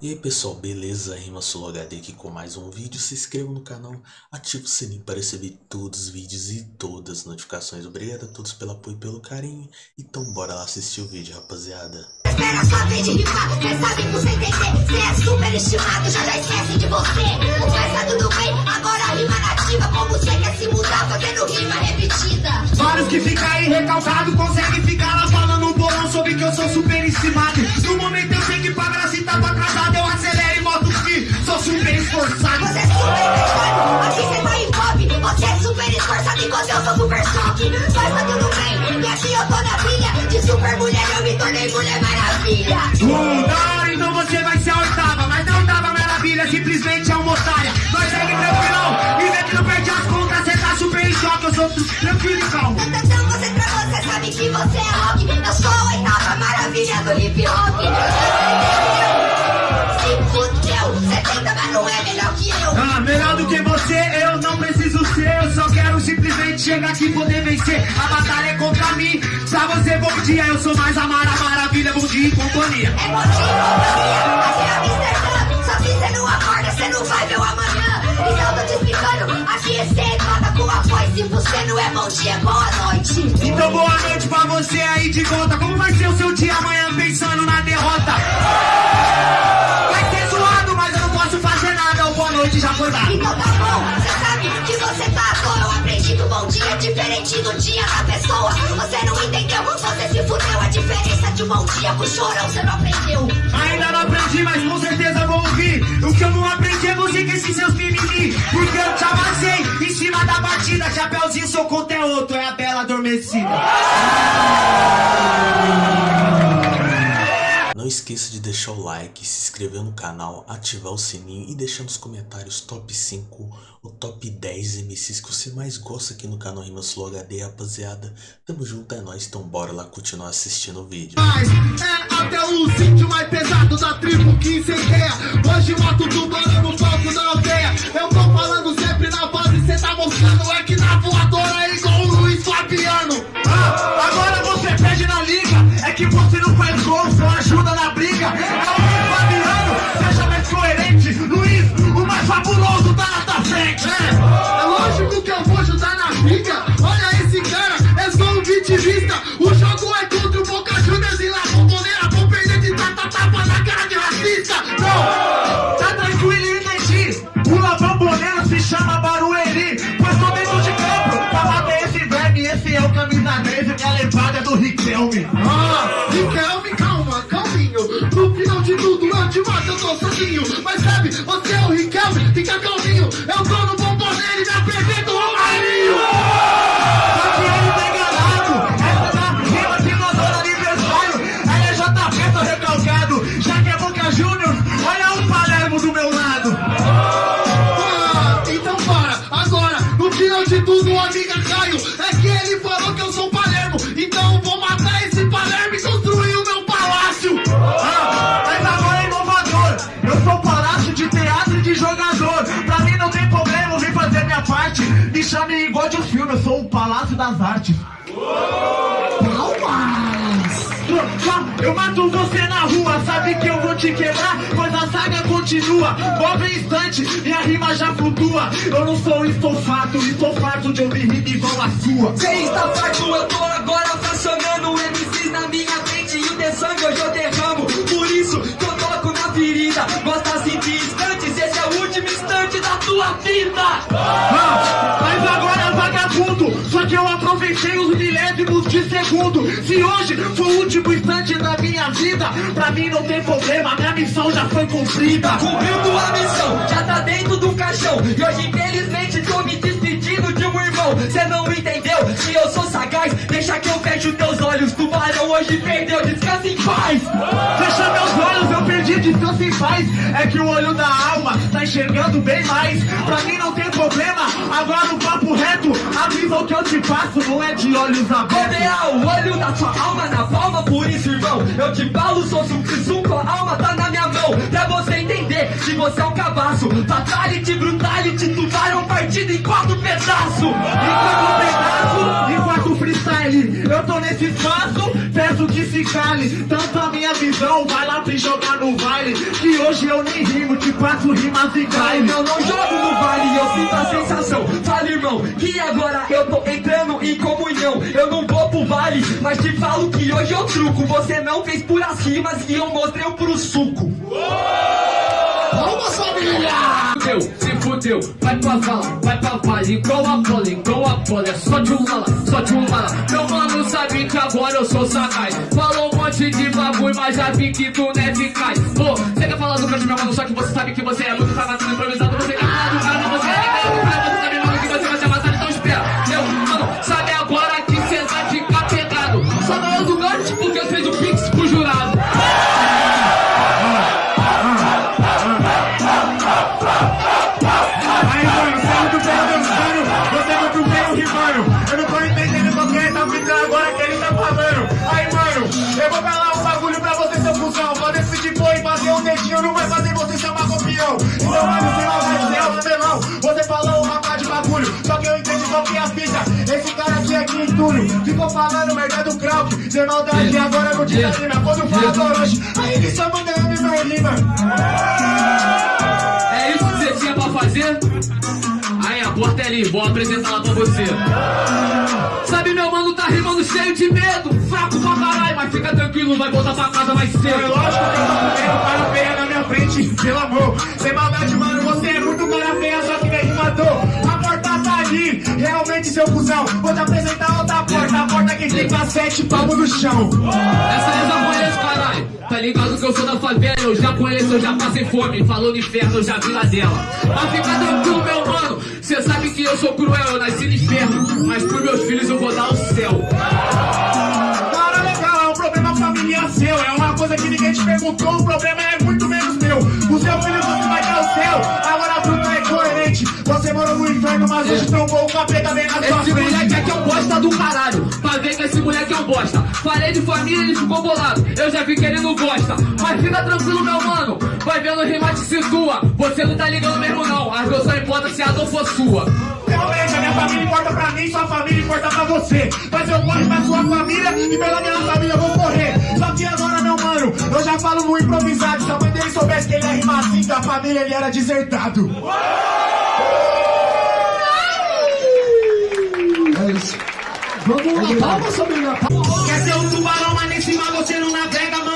E aí pessoal, beleza? Rima Solo HD aqui com mais um vídeo. Se inscreva no canal, ative o sininho para receber todos os vídeos e todas as notificações. Obrigado a todos pelo apoio e pelo carinho. Então bora lá assistir o vídeo, rapaziada. Espera só vez de rimar, quem sabe você entender Cê é super estimado, já já esquece de você Mas tá tudo bem, agora rima nativa Como você quer se mudar, fazendo rima repetida Vários que ficam aí recalcado Conseguem super mulher eu me tornei mulher maravilha. Uh, da hora, então você vai ser a oitava Mas não oitava maravilha, simplesmente é uma otária Nós segue tranquilão, e vê que não perde as contas Cê tá super em choque, eu sou tranquilo e calmo. Então você pra você sabe que você é rock. Eu sou a oitava maravilha do hip hop. Se fudeu, você tenta mas não é melhor simplesmente chegar aqui e poder vencer. A batalha é contra mim, pra você bom dia Eu sou mais a Mara Maravilha, bom dia e companhia. É bom dia, companhia, aqui é Amsterdã Só que cê não acorda, cê não vai ver o amanhã. Então tô te explicando, aqui é cê mata com a voz. Se você não é bom dia, é boa noite. Então boa noite pra você aí de volta. Como vai ser o seu dia amanhã pensando na derrota? Do dia da pessoa. Você não entendeu, você se fudeu. A diferença de um bom dia pro chorão, cê não aprendeu. Ainda não aprendi, mas com certeza vou ouvir O que eu não aprendi é você com esses seus mimimi. Porque eu te amassei em cima da batida Chapeuzinho, seu conto esqueça de deixar o like, se inscrever no canal, ativar o sininho e deixar nos comentários top 5 ou top 10 MCs que você mais gosta aqui no canal Rima Slow HD, rapaziada. Tamo junto, é nóis, então bora lá continuar assistindo o vídeo. É até o sítio mais pesado da tribo que. Hoje mato tubarão Riquelme, calma, calminho. No final de tudo eu te mato, eu tô sozinho. Mas sabe, você é o Riquelme, fica calminho. Eu tô no chame igual de um filme, eu sou o Palácio das Artes Palmas! Eu mato você na rua, sabe que eu vou te quebrar? Pois a saga continua, move instante, minha rima já flutua. Eu não sou estofado, estou farto de ouvir rima igual a sua. Cê está farto, eu tô agora fracionando MCs na minha frente e o de sangue hoje eu derramo. Por isso que eu toco na ferida. Gosta assim de instantes, esse é o último instante da tua vida. Aproveitei os milésimos de segundo. Se hoje foi o último instante da minha vida, pra mim não tem problema, minha missão já foi cumprida. Cumpriu tua missão, já tá dentro do caixão. E hoje, infelizmente, tô me despedindo de um irmão. Cê não entendeu? Se eu sou sagaz, deixa que eu feche os teus olhos. Tubarão hoje perdeu, descansa em paz. Fecha meus olhos, eu perdi descanso em paz. É que o olho da enxergando bem mais. Pra mim não tem problema, agora no papo reto, a visão que eu te passo não é de olhos abertos. Rodear o olho da sua alma na palma, por isso, irmão, eu te falo, sou suco, a alma tá na minha mão. Pra você entender reality, você é um cabaço. Fatality, brutality, tubarão partido em quatro pedaços. Enquanto pedaço, enquanto freestyle Eu tô nesse espaço, peço que se cale Tanto a minha visão, vai lá pra jogar no baile Que hoje eu nem rimo, te passo rimas e baile Eu não jogo no vale, eu sinto a sensação. Fala, irmão, que agora eu tô entrando em comunhão. Eu não vou pro vale, mas te falo que hoje eu truco. Você não fez puras rimas e eu mostrei o puro suco. Família! Fudeu, se fudeu, vai pra vala, vai pra vale, igual a bola, igual a bola, é só de um lala, só de um lala. Meu mano sabe que agora eu sou sagaz. Falou um monte de bagulho, mas já vi que tu não é eficaz. Pô, você quer falar do canto, meu mano, só que você sabe que você é muito Sem maldade, agora vou te dar rima Quando fala do Orochi Aí ele só manda eu me meu rima É isso que você tinha pra fazer? Aí a porta é ali, vou apresentar lá pra você. Sabe, meu mano tá rimando cheio de medo, fraco pra caralho, mas fica tranquilo, vai voltar pra casa mais É cedo. lógico que eu tô com medo, cara feia na minha frente, pelo amor. Sem maldade, mano, você é muito cara feia, só que nem rimador. Ali, realmente, seu cuzão. Vou te apresentar outra porta, a porta que fica sete palmos no chão. Essa eu já conheço, caralho. Tá ligado que eu sou da favela, eu já conheço, eu já passei fome. Falou no inferno, eu já vi lá dela. Mas fica tranquilo, meu mano. Cê sabe que eu sou cruel, eu nasci no inferno. Mas pros meus filhos eu vou dar o céu. Cara, legal, é um problema familiar seu. É uma coisa que ninguém te perguntou, o problema é muito menos meu. O seu filho mas hoje trombou o capeta bem na sua Esse frente. moleque aqui é um bosta do caralho. Pra ver que esse moleque é um bosta. Falei de família, ele ficou bolado. Eu já vi que ele não gosta. Mas fica tranquilo, meu mano. Vai vendo rima te situa. Você não tá ligando mesmo, não. As duas só importa se a dor for sua. Realmente, a minha família importa pra mim, sua família importa pra você. Mas eu corro pra sua família e pela minha família eu vou correr. Só que agora, meu mano, eu já falo no improvisado. Se a mãe dele soubesse que ele é rimar assim, da família ele era desertado. É isso. Vamos lá, palmas, família. Quer ser um tubarão, mas nem cima você não navega, mano,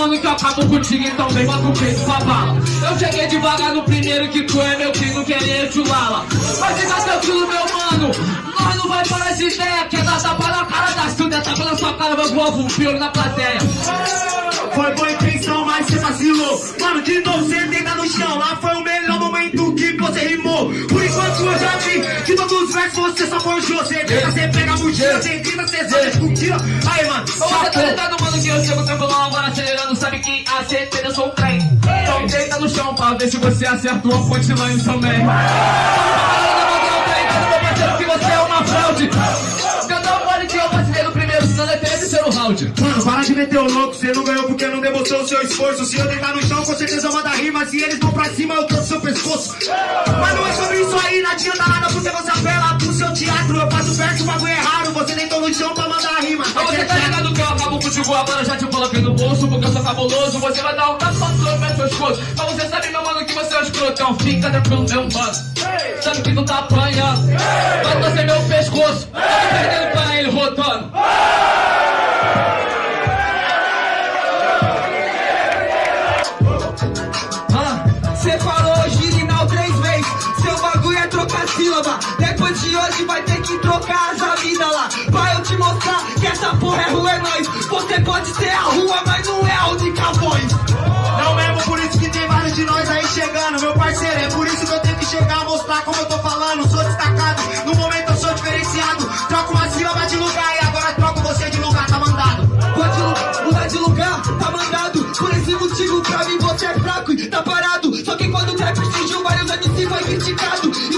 mano, que eu acabo contigo, então vem bota o peito pra bala. Eu cheguei devagar no primeiro que tu é meu filho, querer te lala. Mas fica tranquilo, meu mano. Nós não vai parar de ideia. Quer dar tapa na cara da Silvia, tapa na sua cara, vai voar um pior na plateia. Foi boa intenção, mas você vacilou. Mano, de novo você deita no chão. Lá foi o melhor momento que você rimou. Por enquanto eu já vi que todos os versos você só forjou. Você deita, você pega a mochila, você grita, você só discutila. Aí, mano, Ô, Você tá ligado, mano, que eu chego tranquilão agora acelerando, sabe que a certeza eu sou o trem. Então deita no chão pra ver se você acertou a punchline também. Meu parceiro, que você é uma fraude. Mano, para de meter o louco, você não ganhou porque não demonstrou o seu esforço. Se eu deitar no chão, com certeza eu mando a rima. Se eles vão pra cima, eu trouxe seu pescoço. Mas não é sobre isso aí, não adianta nada porque você apela pro seu teatro. Eu faço verso, o bagulho é raro. Você deitou no chão pra mandar a rima. Mas você tá ligado que eu acabo contigo agora, já te coloquei no bolso, porque eu sou cabuloso. Você vai dar um tapa no meu pescoço. Mas você sabe, meu mano, que você é um escrotão. Fica tranquilo, meu mano. Sabe que tu tá apanhando.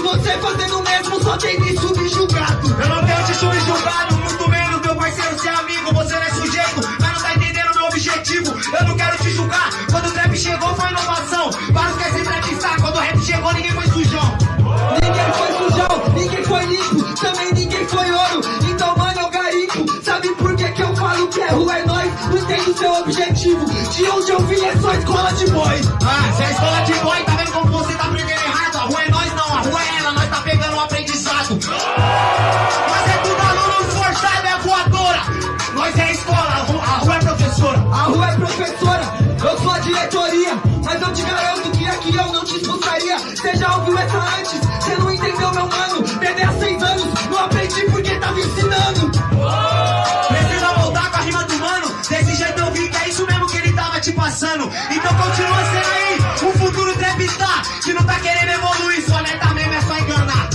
Você fazendo o mesmo só tem me subjugado Eu não tenho te subjugado, muito menos meu parceiro ser amigo. Você não é sujeito, mas não tá entendendo meu objetivo. Eu não quero te julgar, quando o trap chegou foi inovação Vários querem se trapstar, quando o rap chegou ninguém foi sujão. Ninguém foi sujão, ninguém foi limpo Também ninguém foi ouro, então mano eu garimpo. Sabe por que que eu falo que é rua é nóis? Não entendo seu objetivo. De onde eu vim é só escola de boys Ah, se é escola de boy, tá já ouviu essa antes, você não entendeu meu mano Bebê há seis anos, não aprendi porque tava ensinando Precisa voltar com a rima do mano. Desse jeito eu vi que é isso mesmo que ele tava te passando. Então continua sendo aí, o futuro trap tá. Que não tá querendo evoluir, sua meta mesmo é só enganar.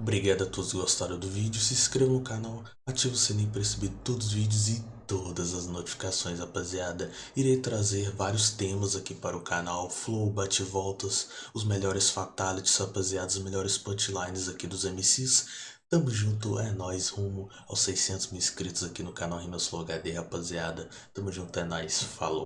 Obrigado a todos que gostaram do vídeo, se inscreva no canal, ative o sininho para receber todos os vídeos e todas as notificações, rapaziada. Irei trazer vários temas aqui para o canal, flow, bate-voltas, os melhores fatalities, rapaziada, os melhores punchlines aqui dos MCs. Tamo junto, é nóis, rumo aos 600 mil inscritos aqui no canal Rimas Flow HD, rapaziada. Tamo junto, é nóis, falou.